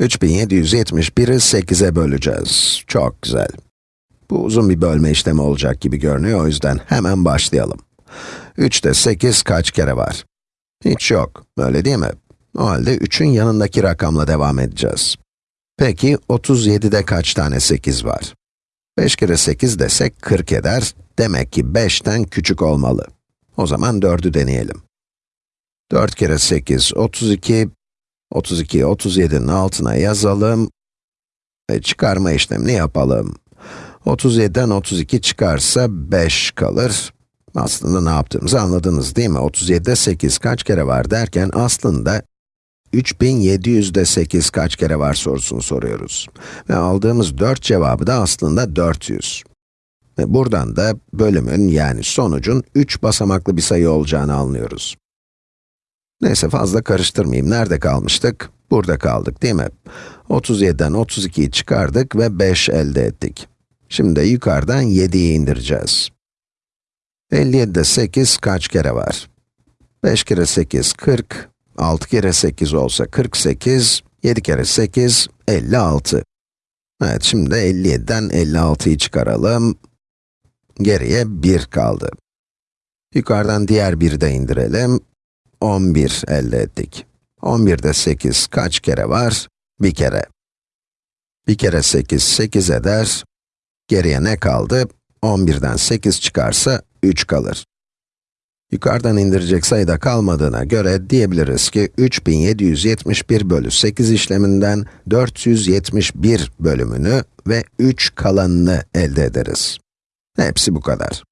3771'i 8'e böleceğiz. Çok güzel. Bu uzun bir bölme işlemi olacak gibi görünüyor, o yüzden hemen başlayalım. 3'te 8 kaç kere var? Hiç yok, öyle değil mi? O halde 3'ün yanındaki rakamla devam edeceğiz. Peki, 37'de kaç tane 8 var? 5 kere 8 desek 40 eder, demek ki 5'ten küçük olmalı. O zaman 4'ü deneyelim. 4 kere 8, 32, 32'yi 37'nin altına yazalım ve çıkarma işlemini yapalım. 37'den 32 çıkarsa 5 kalır. Aslında ne yaptığımızı anladınız değil mi? 37'de 8 kaç kere var derken aslında 3700'de 8 kaç kere var sorusunu soruyoruz. Ve aldığımız 4 cevabı da aslında 400. Ve buradan da bölümün yani sonucun 3 basamaklı bir sayı olacağını anlıyoruz. Neyse fazla karıştırmayayım. Nerede kalmıştık? Burada kaldık değil mi? 37'den 32'yi çıkardık ve 5 elde ettik. Şimdi de yukarıdan 7'yi indireceğiz. 57'de 8 kaç kere var? 5 kere 8, 40. 6 kere 8 olsa 48. 7 kere 8, 56. Evet, şimdi de 57'den 56'yı çıkaralım. Geriye 1 kaldı. Yukarıdan diğer 1'i de indirelim. 11 elde ettik. 11'de 8 kaç kere var? Bir kere. Bir kere 8, 8 eder. Geriye ne kaldı? 11'den 8 çıkarsa 3 kalır. Yukarıdan indirecek sayıda kalmadığına göre diyebiliriz ki 3771 bölü 8 işleminden 471 bölümünü ve 3 kalanını elde ederiz. Hepsi bu kadar.